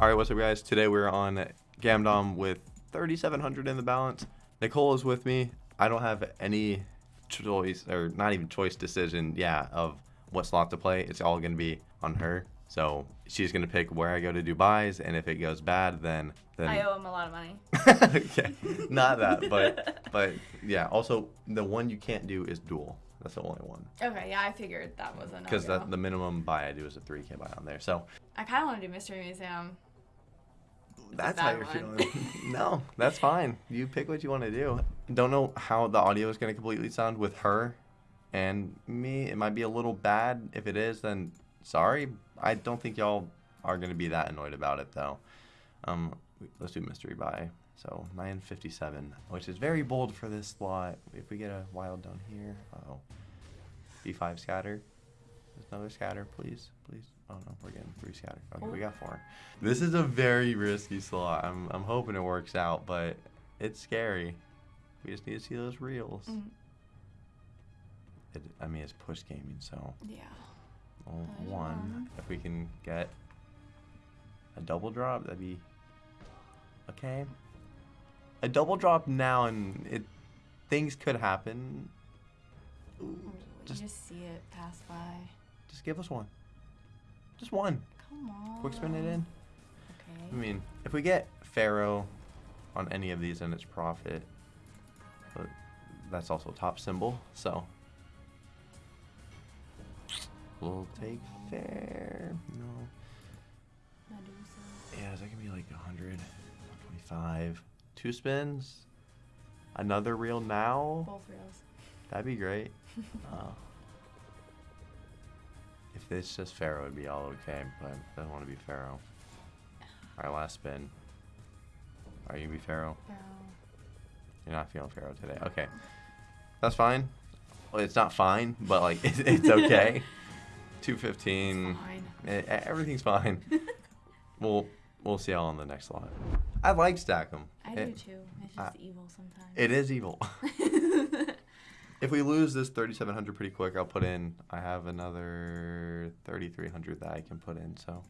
All right, what's up, guys? Today we're on Gamdom with 3,700 in the balance. Nicole is with me. I don't have any choice, or not even choice decision, yeah, of what slot to play. It's all going to be on her. So she's going to pick where I go to do buys, and if it goes bad, then then I owe him a lot of money. okay, not that, but but yeah. Also, the one you can't do is dual. That's the only one Okay, yeah, I figured that was a because the minimum buy I do is a 3k buy on there. So I kind of want to do Mystery Museum. That's how you're one. feeling. no, that's fine. You pick what you want to do. Don't know how the audio is going to completely sound with her and me. It might be a little bad. If it is, then sorry. I don't think y'all are going to be that annoyed about it though. Um, let's do mystery buy. So 957, which is very bold for this slot. If we get a wild down here, uh oh. B5 scatter. There's another scatter, please, please. Oh no, we're getting three scatter. Okay, we got four. This is a very risky slot. I'm, I'm hoping it works out, but it's scary. We just need to see those reels. Mm, It, I mean, it's push gaming, so yeah. well, one. one. If we can get a double drop, that'd be okay. A double drop now, and it things could happen. Ooh, You just just see it pass by. Just give us one. Just one. Come on. Quick spin it in. Okay. I mean, if we get Pharaoh on any of these, then it's profit. But that's also top symbol, so we'll take fair. No. Yeah, is that gonna be like 100, 125? Two spins? Another reel now? Both reels. That'd be great. Uh, if it's just Pharaoh, it'd be all okay, but I don't want to be Pharaoh. Alright, last spin. Are you gonna be Pharaoh? Barrel. You're not feeling Pharaoh today. Okay. That's fine. Well, it's not fine, but like it's, it's okay. 215. Fine. E- e- everything's fine. we'll we'll see y'all on the next lot. I like stack 'em. I It- do too. It's I- just evil sometimes. It is evil. if we lose this 3700 pretty quick, I'll put in. I have another 3300 that I can put in. So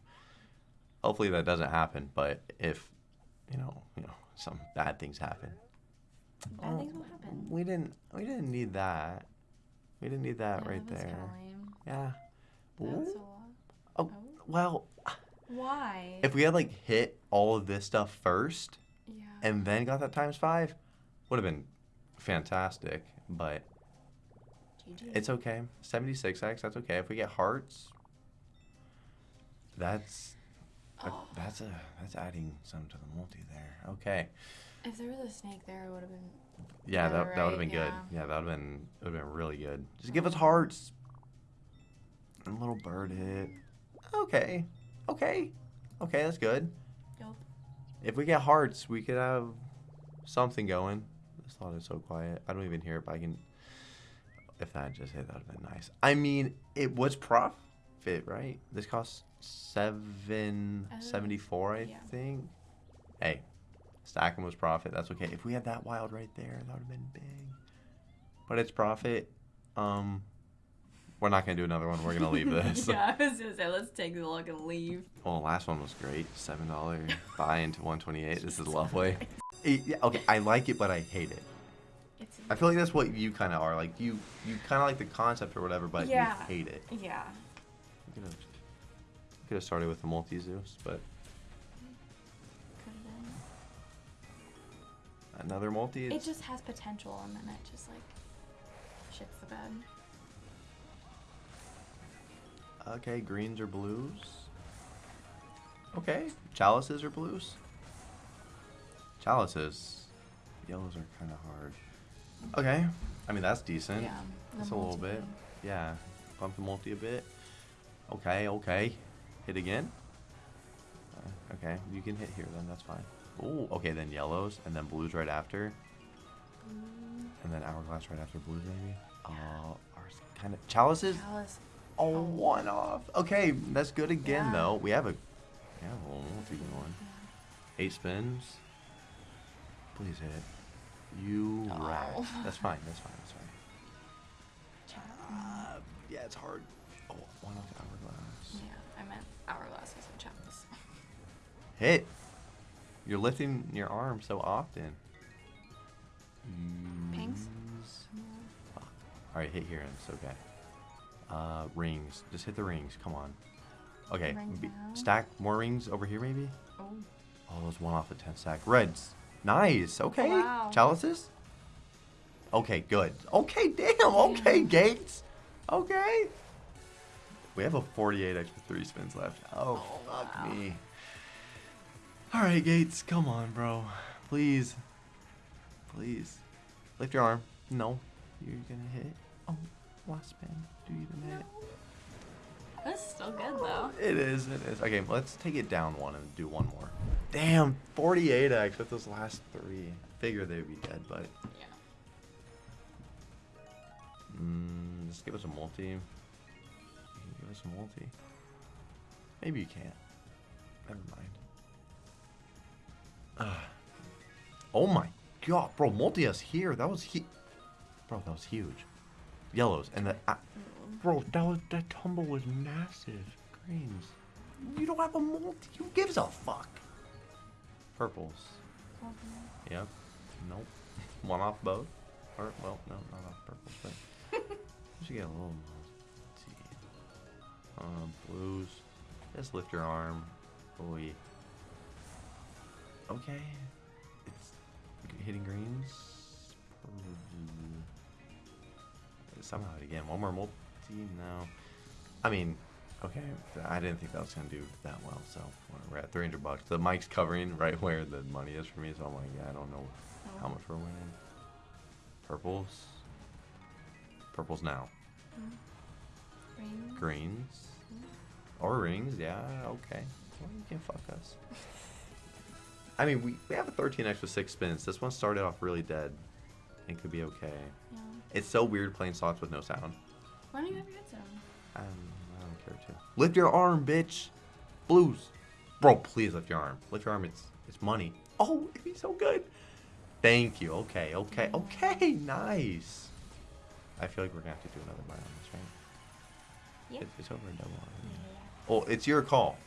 hopefully that doesn't happen. But if you know, you know, some bad things happen, Bad things will happen. we didn't. We didn't need that. We didn't need that Yeah, right that was there. kinda lame. Yeah. That's Ooh. a lot. Oh, Oh. well, Why? if we had like hit all of this stuff first yeah. and then got that times five, would have been fantastic. But GG. It's okay. 76x, that's okay. If we get hearts, that's a- Oh. that's a that's adding some to the multi there. Okay. If there was a snake there, it would have been. Yeah, Yeah, that, that would have been right, good. yeah. Yeah, that would have been would have been really good. Just give oh. us hearts. And a little bird hit. Okay. Okay. Okay, that's good. Yup. If we get hearts, we could have something going. This lot is so quiet. I don't even hear it, but I can. If that just hit, that would have been nice. I mean, it was profit, right? This cost seven seventy four, I yeah. think. Hey, stacking was profit. That's okay. If we had that wild right there, that would have been big. But it's profit. Um, we're not gonna do another one. We're gonna leave this. yeah, I was gonna say let's take the look and leave. Well, the last one was great. Seven dollar buy into one twenty eight. This is lovely. It- okay, I like it, but I hate it. It's. I feel like that's what you kind of are. Like you, you kind of like the concept or whatever, but Yeah. you hate it. Yeah. You could have, could have started with the multi Zeus, but Could have been. another multi. It just has potential, and then it just like shits the bed. Okay, greens or blues. Okay, chalices or blues. Chalices. Yellows are kind of hard. Okay, I mean that's decent. Yeah. That's a little bit. multi. Yeah, bump the multi a bit. Okay, okay. Hit again. Uh, okay, you can hit here then. That's fine. Oh, okay. Then yellows and then blues right after, Mm, and then hourglass right after blues maybe. Uh, ours kind of chalices. Chalice. Oh, Oh. one off. Okay, that's good again Yeah. though. We have a, we have a little multi going. Eight spins. Please hit. You Oh. rat. That's fine. That's fine. That's fine. Uh, yeah, it's hard. Oh, one off hourglass. Yeah, I meant hourglass. I said chalice. Hit. You're lifting your arm so often. Pinks? Fuck. All right, hit here and it's okay. Uh, rings. Just hit the rings. Come on. Okay. Stack more rings over here, maybe. Oh. Oh, those one off the ten stack. Reds. Nice. Oh, okay. wow. Chalices. Okay, good. Okay, damn. Okay, Gates. Okay. We have a 48 extra three spins left. Oh, Oh, fuck wow. me. All right, Gates. Come on, bro. Please. Please. Lift your arm. No. You're gonna hit. Oh, last spin. Do you even hit? That's still good though. It is, it is. Okay, let's take it down one and do one more. Damn, 48x with those last three. Figure they'd be dead, but Yeah. mm, just give us a multi. Give us a multi. Maybe you can't. Never mind. Ah. Oh my god, bro, multi us here. That was he. Bro, that was huge. Yellows and the. Uh, bro, that was that tumble was massive. Greens. You don't have a multi. Who gives a fuck? Purples. Yep. Nope. One off both. Or well, no, not off purples, but you should get a little multi. Um, blues. Just lift your arm. Boy. Okay. It's hitting greens. Somehow again. One more multi. No. I mean, okay. I didn't think that was gonna do that well. So we're at 300 bucks. The mic's covering right where the money is for me. So I'm like, yeah, I don't know how much we're winning. Purples. Purples now. Green. Greens. Or rings, yeah, okay. Well, you can fuck us. I mean, we, we have a 13x with six spins. This one started off really dead. and could be okay. Yeah. It's so weird playing slots with no sound. Why don't you have your headset on? Um, I don't care to. Lift your arm, bitch. Blues. Bro, please lift your arm. Lift your arm. It's it's money. Oh, it'd be so good. Thank you. Okay, okay, okay. Nice. I feel like we're gonna have to do another buy on this, right? Yeah. It's, it's over a double. Yeah. Oh, it's your call.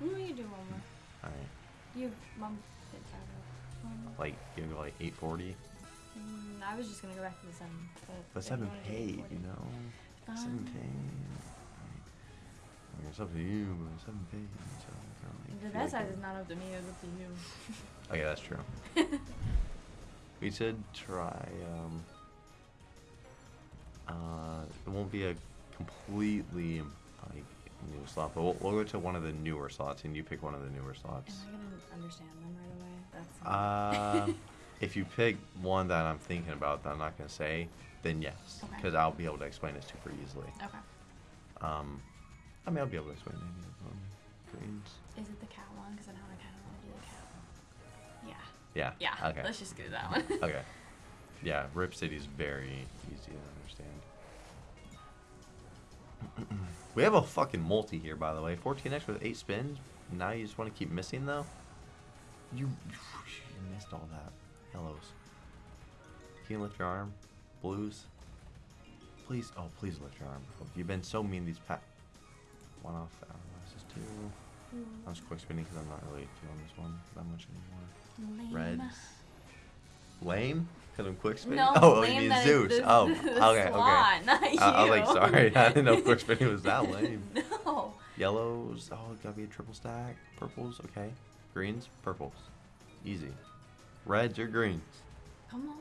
No, you do one more. All right. You mom that. One. Like you go like 840, Mm, I was just gonna go back to the seven. But, but seven paid, you know. Um. I mean, it's up to you, but seven paid. So I don't The feel bet like size it- is not up to me, it's up to you. Oh yeah, that's true. we said try. Um, uh, it won't be a completely like new slot, but we'll, we'll go to one of the newer slots, and you pick one of the newer Am slots. I gonna understand them right away? That's Uh, if you pick one that I'm thinking about that I'm not gonna say, then yes, Okay. because I'll be able to explain it super easily. okay. Um, I mean, I'll be able to explain any of them. Greens. Is it the cat one? Because I know I kind of want to do the cat one. Yeah. Yeah. Yeah. Okay. Let's just do that one. Okay. Yeah, Rip City's very easy to understand. we have a fucking multi here, by the way. 14x with 8 spins. Now you just want to keep missing, though? You, you missed all that. Yellows. Can you lift your arm? Blues? Please. Oh, please lift your arm. You've been so mean these pat. One off. Uh, this is two. I was quick spinning because I'm not really feeling this one that much anymore. Lame. Reds. Lame? Because I'm quick spinning? No, oh, lame you mean that Zeus. it's the- oh, the okay, slot, not okay. I, I was like, sorry. I didn't know quick spinning was that lame. no. Yellows. Oh, it gotta be a triple stack. Purples. Okay. Greens. Purples. Easy. Reds or greens? Come on.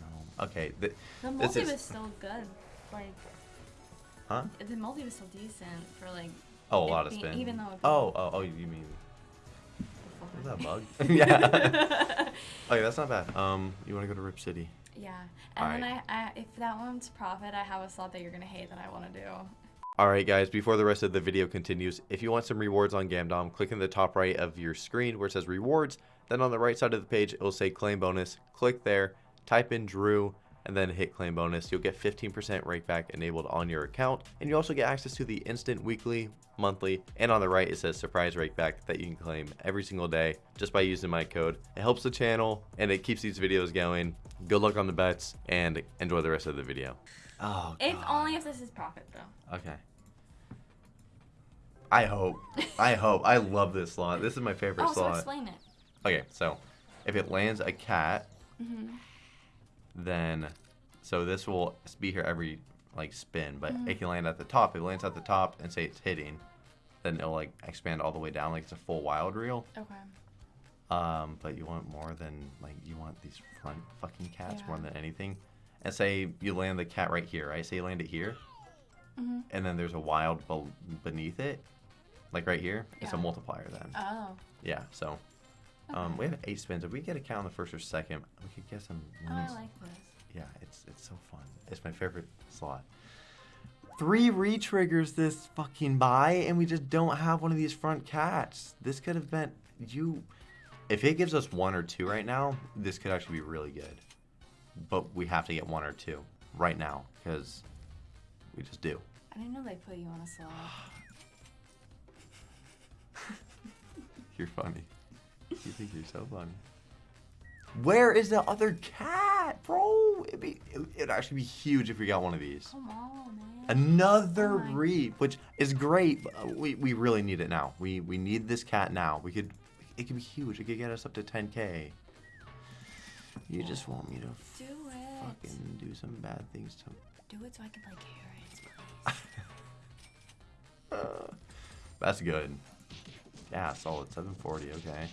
No. Okay. Th- The This multi is- was still good. Like, huh? the multi was still decent for like. Oh, a lot of spin. even though Oh, oh, oh, you mean. Is that a bug? yeah. okay, that's not bad. Um, you want to go to Rip City? Yeah, and then Alright. I, I, if that one's profit, I have a slot that you're gonna hate that I want to do. Alright guys, before the rest of the video continues, if you want some rewards on Gamdom, click in the top right of your screen where it says rewards, then on the right side of the page it will say claim bonus, click there, type in Drew, and then hit claim bonus. You'll get 15% rake back enabled on your account, and you also get access to the instant weekly, monthly, and on the right it says surprise rake back that you can claim every single day just by using my code. It helps the channel and it keeps these videos going. Good luck on the bets and enjoy the rest of the video. Oh, If God. only if this is profit though. Okay. I hope. I hope. I love this slot. This is my favorite oh, so slot. explain it. Okay, so if it lands a cat, hmm then so this will be here every like spin, but Mhm. it can land at the top. If it lands at the top and say it's hitting, then it'll like expand all the way down like it's a full wild reel. Okay. Um, but you want more than like you want these front fucking cats more than anything. And say you land the cat right here, right? Say you land it here, hmm and then there's a wild bel beneath it, like right here. It's a multiplier then. Oh. Yeah. So um, we have eight spins. If we get a count on the first or second, we could get some Oh, I like this. Yeah, it's it's so fun. It's my favorite slot. Three re-triggers this fucking buy, and we just don't have one of these front cats. This could have been you. If it gives us one or two right now, this could actually be really good. But we have to get one or two right now because we just do. I didn't know they put you on a slot. You're funny. You think you're so funny. Where is the other cat, bro? It'd, be, it'd actually be huge if we got one of these. Come on, man. Another Oh my- reap, which is great. But uh, we, we really need it now. We we need this cat now. We could it could be huge. It could get us up to 10k. You just want me to Do it. fucking do some bad things to. Do it so I can play carrots, please. Uh, that's good. Yeah, solid 740. Okay.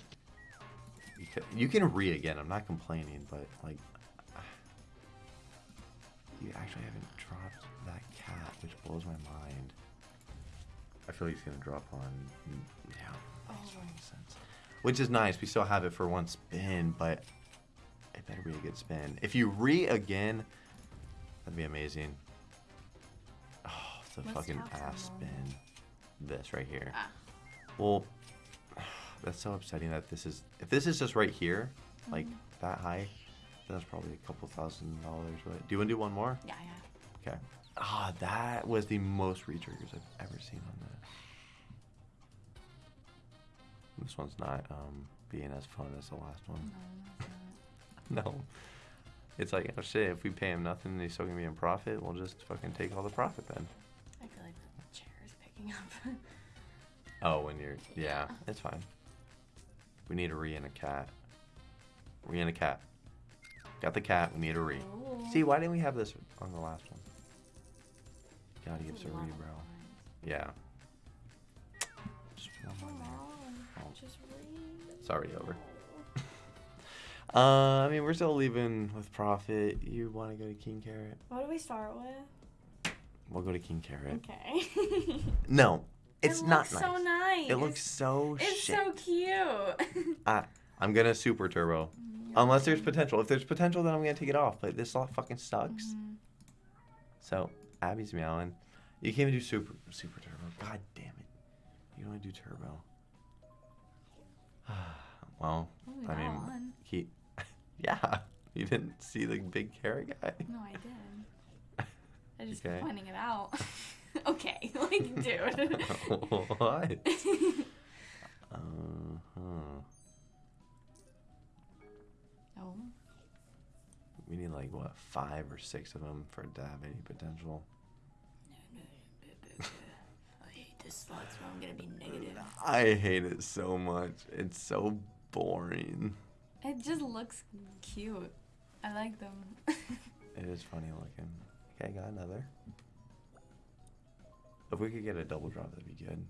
You can, re again. I'm not complaining, but like, you actually haven't dropped that cat, which blows my mind. I feel like he's gonna drop on. Yeah, Oh. sense. Which is nice. We still have it for one spin, but it better be a good spin. If you re again, that'd be amazing. Oh, it's a What's fucking ass spin. This right here. Ah. Well, that's so upsetting that this is. If this is just right here, like Mhm. that high, that's probably a couple thousand dollars. Right? Do you want to do one more? Yeah, yeah. Okay. Ah, that was the most re-triggers I've ever seen on this. This one's not um, being as fun as the last one. No, it's. No. It's like, oh shit, if we pay him nothing and he's still gonna be in profit, we'll just fucking take all the profit then. I feel like the chair is picking up. Oh, when you're, yeah, Yeah. it's fine. We need a re and a cat. Re and a cat. Got the cat, we need a re. Ooh. See, why didn't we have this on the last one? Gotta give us a re, bro. Yeah. Just one more there. Oh. It's already over. Uh, I mean, we're still leaving with profit. You want to go to King Carrot? What do we start with? We'll go to King Carrot. Okay. No, it's it not looks nice. so nice. It looks so It's shit. so cute. Ah, I'm gonna super turbo. Unless there's potential. If there's potential, then I'm gonna take it off. But this lot fucking sucks. Mhm. So Abby's meowing. You can't even do super super turbo. God damn it. You can only do turbo. well, I mean, one. he. Yeah, you didn't see the big carrot guy. No, I did. I just Okay. pointing it out. okay, like, dude. what? Uh huh. oh, We need like what five or six of them for it to have any potential. I hate this slot, so I'm gonna be negative. I hate it so much. It's so boring. It just looks cute. I like them. It is funny looking. Okay, got another. If we could get a double drop, that'd be good.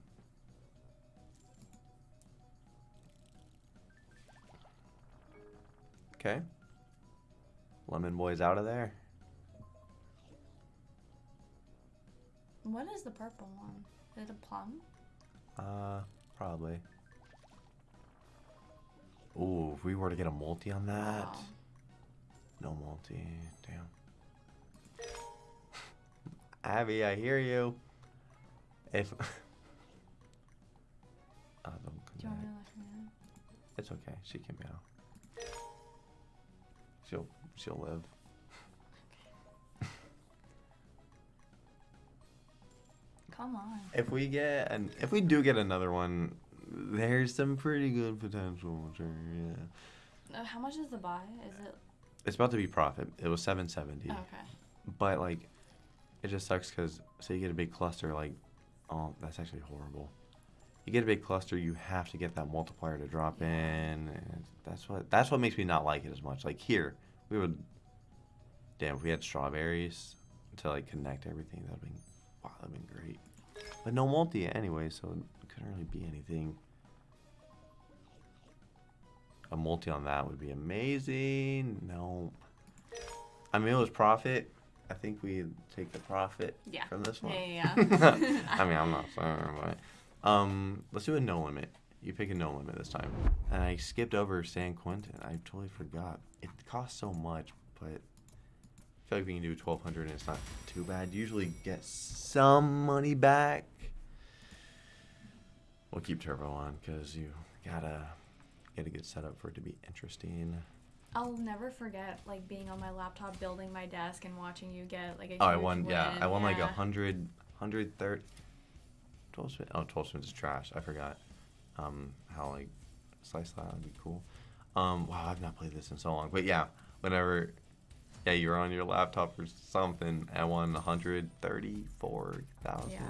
Okay. Lemon boy's out of there. what is the purple one? Is it a plum? Uh, probably. Ooh, if we were to get a multi on that. Wow. No multi. Damn. Abby, I hear you. If. oh, don't come Do you want me to let her know? It's okay. She can meow. She'll she'll live. Come on. If we get and if we do get another one, there's some pretty good potential. Yeah. Uh, how much is the buy? Is it It's about to be profit. It was 770. okay? But like, it just sucks because say you get a big cluster, like, oh, that's actually horrible. you get a big cluster, you have to get that multiplier to drop in. And that's what that's what makes me not like it as much. Like here, we would. Damn, if we had strawberries to like connect everything, that'd been wow, that'd been great. But no multi anyway, so it couldn't really be anything. A multi on that would be amazing. No. I mean, it was profit. I think we take the profit Yeah. from this one. Yeah, yeah, yeah. I mean, I'm not saying, but um, let's do a no limit. You pick a no limit this time. And I skipped over San Quentin. I totally forgot. It costs so much, but I feel like we can do 1200 and it's not too bad. Usually get some money back. We'll keep turbo on because you gotta get a good setup for it to be interesting. I'll never forget like being on my laptop building my desk and watching you get like a Oh, I won. Yeah. I won like a Yeah. hundred, hundred thirty. Twelve spin. Oh, 12 spins is trash. I forgot. Um, how like slice that would be cool. Um, wow, I've not played this in so long. But yeah, whenever, yeah, you were on your laptop or something, I won one hundred thirty-four thousand. Yeah.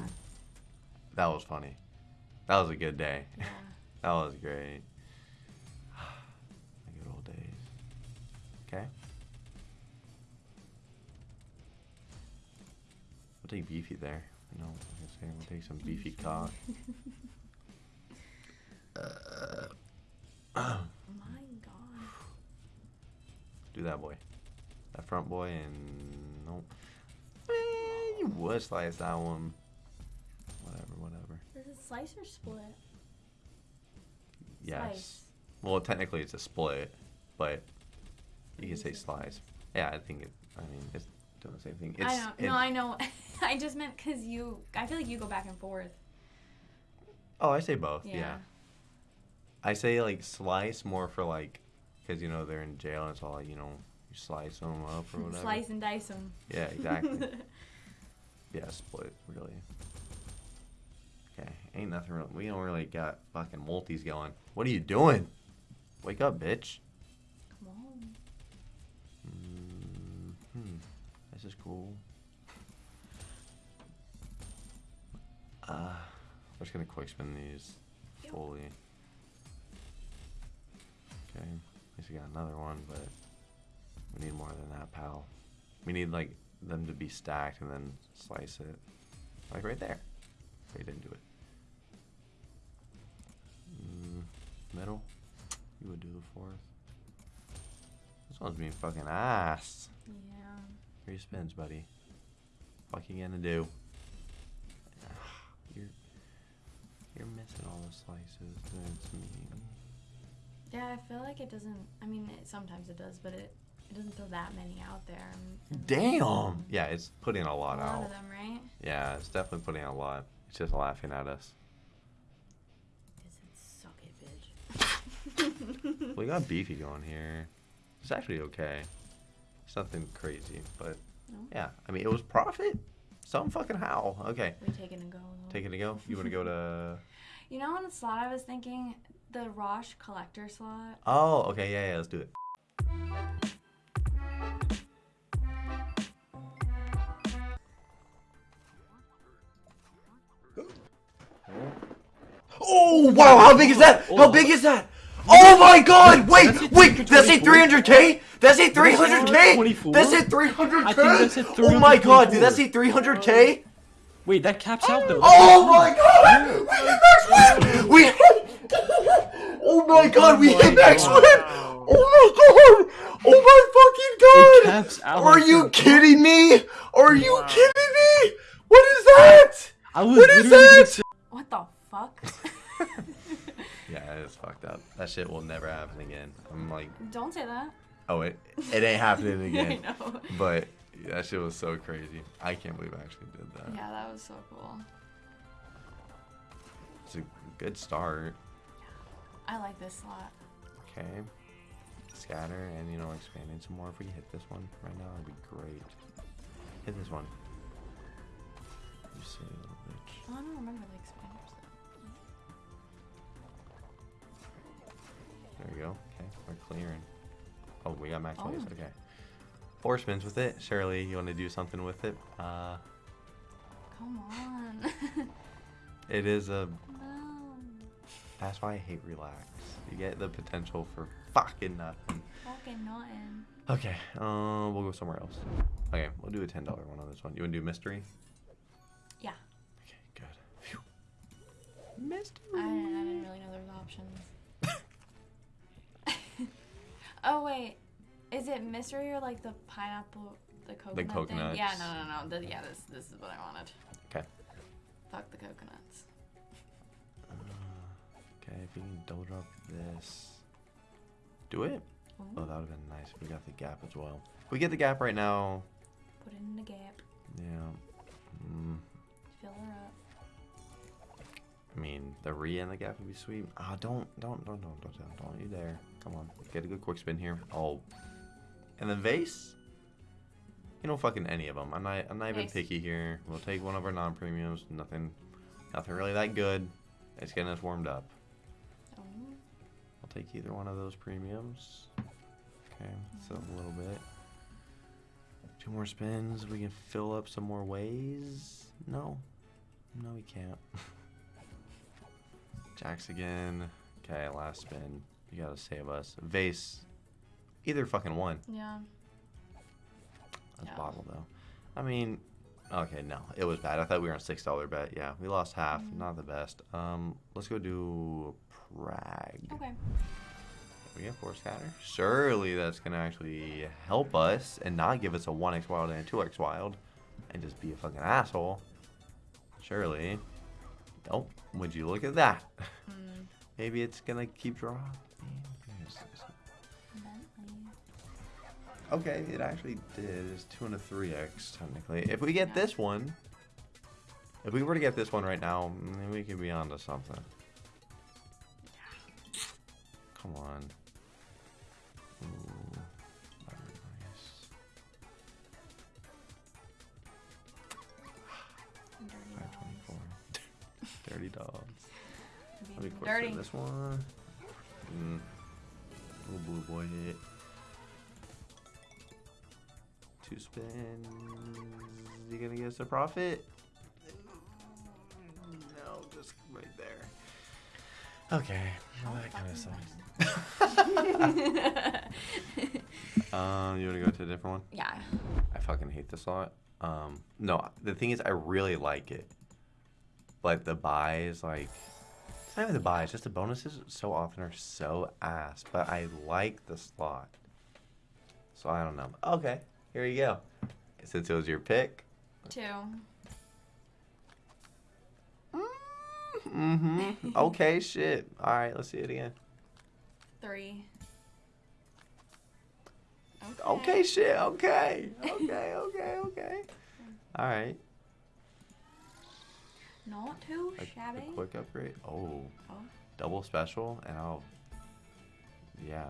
That was funny. That was a good day. Yeah. That was great. Okay. We'll take beefy there. You know, like I say, we'll take some beefy cock. My God. Do that boy. That front boy and nope. Eh, you would slice that one. Whatever, whatever. Is it slice or split? Yes. Slice. Well, technically it's a split, but you can say slice. Yeah, I think it. I mean, it's doing the same thing. It's, I know. it- no, I know. I just meant because you. I feel like you go back and forth. Oh, I say both. Yeah. Yeah. I say like slice more for like, because you know they're in jail and it's all like you know you slice them up or whatever. Slice and dice them. Yeah, exactly. yeah, split really. Okay, ain't nothing real. We don't really got fucking multis going. What are you doing? Wake up, bitch. Hmm. This is cool. Uh, we're just gonna quick spin these fully. Okay, at least we got another one, but we need more than that, pal. We need like them to be stacked and then slice it, like right there. We didn't do it. Mm, middle. You would do the fourth. This one's being fucking ass. Yeah. Three spins, buddy. Fuck you gonna do? You're you're missing all the slices. That's mean. Yeah, I feel like it doesn't. I mean, it, sometimes it does, but it it doesn't throw that many out there. Damn. Yeah, it's putting a A lot lot out. of them, right? Yeah, it's definitely putting a lot. It's just laughing at us. Because it suck it, bitch. We got beefy going here. It's actually okay. It's nothing crazy, but No? yeah. I mean, it was profit. Some fucking how. Okay, We take it and go. though. take it to go. You want to go to? You know, on the slot, I was thinking the Rosh collector slot. Oh, okay. Yeah, yeah. Let's do it. Oh wow! How big is that? How big is that? Oh, oh my God! Wait, wait! That's a 300k? That's a 300k? That's a I think 300k? that's a Oh my God! Dude, that's a 300k? Wait, that caps out though. Oh my God! We hit max win! We hit! Oh my God! We hit max win! Oh my God! Oh my It fucking caps God! out. Are you kidding me? Are you kidding me? What is that? What is that? What the fuck? Yeah, it's fucked up. That shit will never happen again. I'm like, Don't say that. oh, it it ain't happening again. I know. But that shit was so crazy. I can't believe I actually did that. Yeah, that was so cool. It's a good start. I like this slot. Okay. Scatter and, you know, expanding some more. If we can hit this one right now, that'd be great. Hit this one. You silly little bitch. Oh, I don't remember the There we go. Okay, we're clearing. Oh, we got max Oh. Okay. Four spins with it. Surely, you want to do something with it? Uh. Come on. it is a no. That's why I hate relax. You get the potential for fucking nothing. Fucking nothing. Okay, um, we'll go somewhere else. Okay, we'll do a ten dollar one on this one. You wanna do mystery? Yeah. Okay, good. Phew. Mystery. I didn't, I didn't really know there was options. Oh wait, is it mystery or like the pineapple, the coconut thing? coconuts. Yeah, no, no, no. The, yeah, this this is what I wanted. Okay. Fuck the coconuts. Uh, okay, if we can double drop this. Do it? Oh, that would have been nice we got the gap as well. If we get the gap right now, Put it in the gap. yeah. Mm, Fill her up. I mean, the re and the gap would be sweet. Ah, don't, don't, don't, don't, don't, don't, don't you dare. Come on, get a good quick spin here. Oh, and then vase. You know, fucking any of them. I'm not, I'm not even picky here. We'll take one of our non-premiums. Nothing, nothing really that good. It's getting us warmed up. Oh, I'll take either one of those premiums. Okay, so a little bit. Two more spins. We can fill up some more ways. No, no, we can't. Jacks again. Okay, last spin. You gotta save us. Vase. Either fucking one. yeah. That's Yeah. bottle though. I mean, okay, no, it was bad. I thought we were on a six dollar bet. Yeah, we lost half. Mhm. Not the best. Um, let's go do Prague. Okay. We have four Scatter. Surely that's gonna actually help us and not give us a 1x wild and a 2x wild and just be a fucking asshole. Surely. Oh, would you look at that? Mm, Maybe it's gonna keep drawing. Okay, it actually did. It's 2 and a 3x technically. If we get this one, if we were to get this one right now, we could be onto something. Come on. Ooh, nice. Dirty 524. dogs. Dirty dogs. Let me quick this one. Mm. Little blue boy hit. Two spins. You gonna get us a profit? No, just right there. Okay. Well, that kind of sucks. Um, you wanna go to a different one? yeah. I fucking hate this lot. Um, no, the thing is, I really like it. But the buy is like, it's not even the buys, just the bonuses so often are so ass. But I like the slot. So I don't know. Okay, here you go. Since it was your pick. Two. Mm-hmm. okay, shit. All right, let's see it again. Three. Okay, shit. Okay. Okay, okay, okay. All right. Not too A, a shabby. quick upgrade. Oh, Oh, double special, and I'll. Yeah.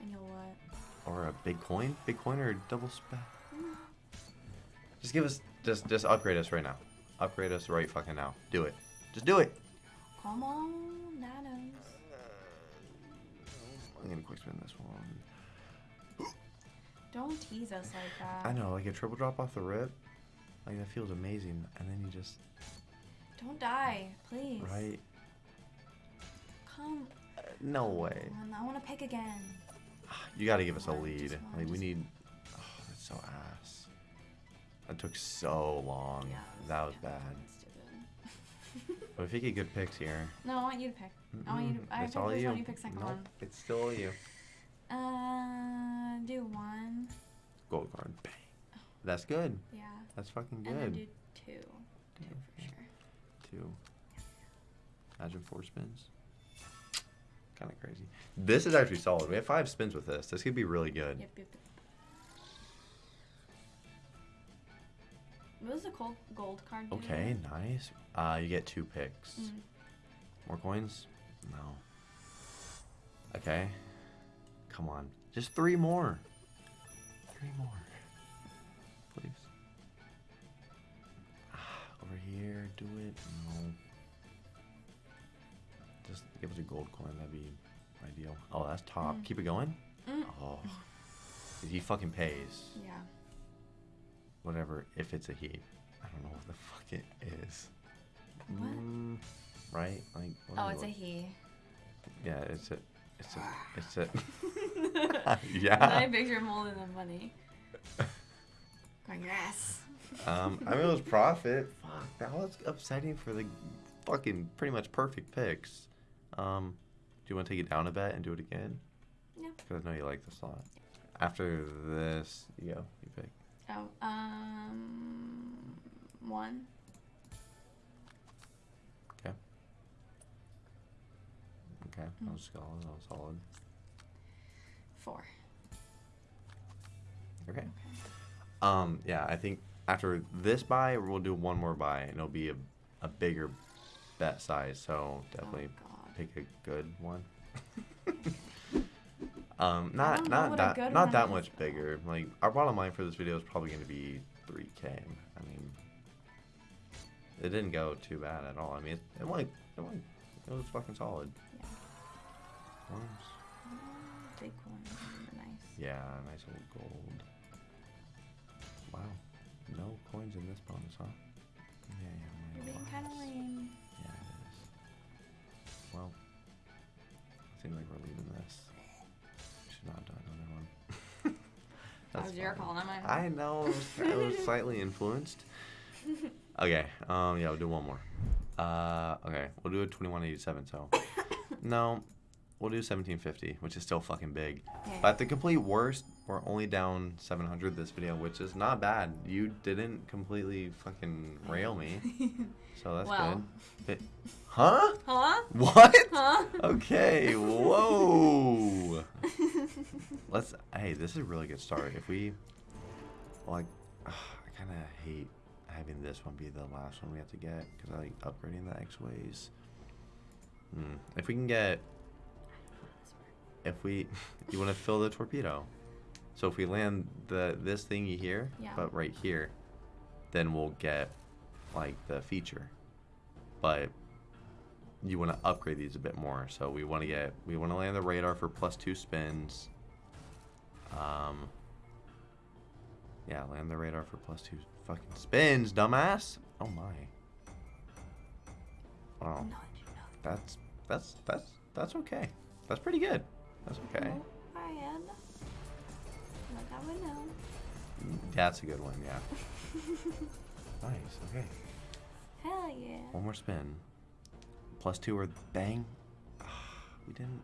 and you'll what? Or a big coin? Big coin or double spec? Mm. Just give us, just just upgrade us right now. Upgrade us right fucking now. Do it. Just do it. Come on, nanos. I'm gonna quick spin this one. Don't tease us like that. I know, like a triple drop off the rip. Like that feels amazing, and then you just Don't die, please. right. Come Uh, no way. on. I want to pick again. You got to give us a lead. Like we need. Oh, that's so ass. That took so long. Yeah. that was bad. stupid. But if you get good picks here, no, I want you to pick. I want you to. I it's pick all you. one. You pick second Nope, one. It's still you. Uh, do one. Gold card. Bang. That's good. Yeah. That's fucking good. And then do two. Two. Two. Imagine four spins. Kind of crazy. This is actually solid. We have five spins with this. This could be really good. Yep, yep, yep. What the gold, gold card do? Okay, nice. Uh, you get two picks. Mm. More coins? No. Okay. Come on. Just three more. Three more. Over here, do it. No. Just give us a gold coin. That'd be ideal. Oh, that's top. Mm. Keep it going? Mm. Oh. He fucking pays. Yeah. Whatever, if it's a he. I don't know what the fuck it is. What? Mm, right? Like. what Oh, it's a he. Yeah, it's a. It's a. It's a. I yeah. picture him holding the money. Congrats. Um, I mean, it was profit. Fuck, that was upsetting for the fucking pretty much perfect picks. Um, do you want to take it down a bet and do it again? Yeah. Because I know you like the slot. After this, you go. You pick. Oh, um, one. Okay, Okay. that was solid. That was solid. Four. Okay. Okay. Um, yeah, I think after this buy, we'll do one more buy, and it'll be a, a bigger bet size. So definitely Oh, pick a good one. um, not not that good not that much though. bigger. Like our bottom line for this video is probably going to be 3k. I mean, it didn't go too bad at all. I mean, it, it went it went it was fucking solid. Yeah. Mm, Big one. Nice. Yeah, nice old gold. Wow, no coins in this bonus, huh? Yeah, yeah, You're being kind of lame. Yeah, it is. Well, seems like we're leaving this. Should not do another one. That was your call, not mine. I know. It was, it slightly influenced. Okay. Um. Yeah. We'll do one more. Uh. Okay. We'll do a twenty-one eighty-seven. So. no. We'll do seventeen fifty, which is still fucking big. Okay. But the complete worst, we're only down 700 this video, which is not bad. You didn't completely fucking rail me, so that's good. It- huh? Huh? What? Huh? Okay. Whoa. Let's. Hey, this is a really good start. If we, like, I kind of hate having this one be the last one we have to get because I like upgrading the X-ways. Hmm. If we can get if we you want to fill the torpedo so if we land the this thingy here Yeah. but right here then we'll get like the feature. But you want to upgrade these a bit more so we want to get we want to land the radar for plus two spins. Um yeah land the radar for plus two fucking spins dumbass. Oh my. Wow. That's that's that's that's okay. That's pretty good. That's okay. No. I one, Like I would know. That's a good one, yeah. nice, okay. Hell yeah. One more spin. Plus two or bang. Ah, we didn't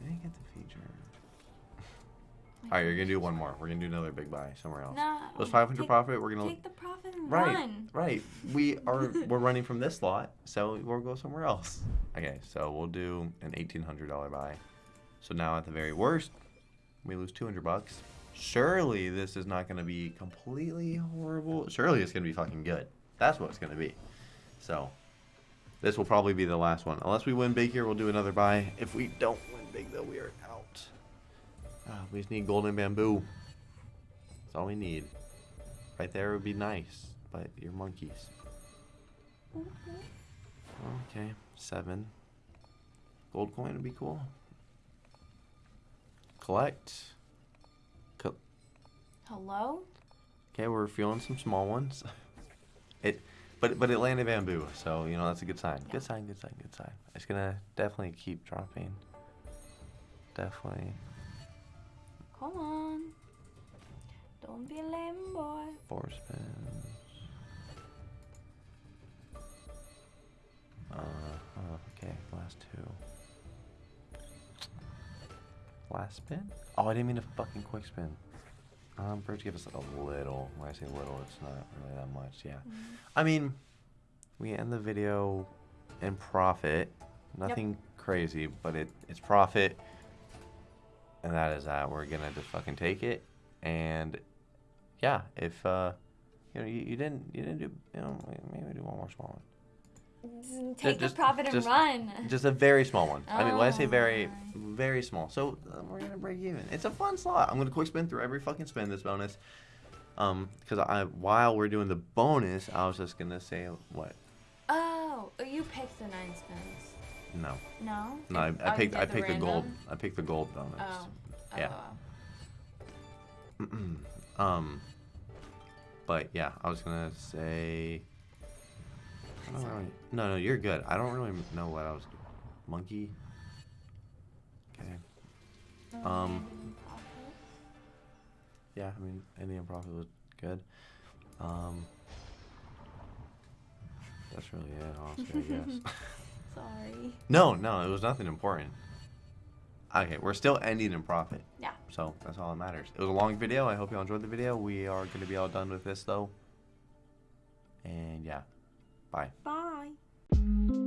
we didn't get the feature. Alright, you're gonna do one more. We're gonna do another big buy somewhere else. No. Was 500 take, profit, we're gonna Take the profit and Right, run. right. We are we're running from this lot, so we'll go somewhere else. Okay, so we'll do an eighteen hundred dollar buy. So now at the very worst, we lose two hundred bucks. Surely this is not gonna be completely horrible. Surely it's gonna be fucking good. That's what it's gonna be. So this will probably be the last one. Unless we win big here, we'll do another buy. If we don't win big though, we are out. Ah, we just need golden bamboo. That's all we need. Right there would be nice, but you're monkeys. Okay, seven. Gold coin would be cool. Collect. Hello? okay, we're feeling some small ones. It, but but it landed bamboo, so you know that's a good sign. Yeah. Good sign. Good sign. Good sign. It's gonna definitely keep dropping. Definitely Come on. Don't be a lame boy. four spins. Uh, oh, okay, last two. Last spin? Oh, I didn't mean a fucking quick spin. Um, Birds give us a little. When I say little, it's not really that much. Yeah. I mean, we end the video in profit. Nothing crazy, but it it's profit. And that is that. We're gonna just fucking take it. And yeah, if uh, you know, you, you didn't you didn't do you know maybe do one more small one. Take just- the profit and just- run. Just a very small one. I mean, when I say Oh very, very small. So uh, we're gonna break even. It's a fun slot. I'm gonna quick spin through every fucking spin this bonus. Um, because I while we're doing the bonus, I was just gonna say what? Oh, you picked the nine spins. No, No? no. I, I oh, picked I picked the gold. I picked the gold bonus. Oh. Yeah. Oh. um, but yeah, I was gonna say. I don't really, no, no, you're good. I don't really know what I was. Monkey. Okay. Um. Yeah, I mean, Indian Prophet was good. Um, that's really it, honestly, I guess. Sorry. no, no, it was nothing important. Okay, we're still ending in profit. Yeah. So that's all that matters. It was a long video. I hope you all enjoyed the video. We are going to be all done with this, though. And yeah, bye. Bye.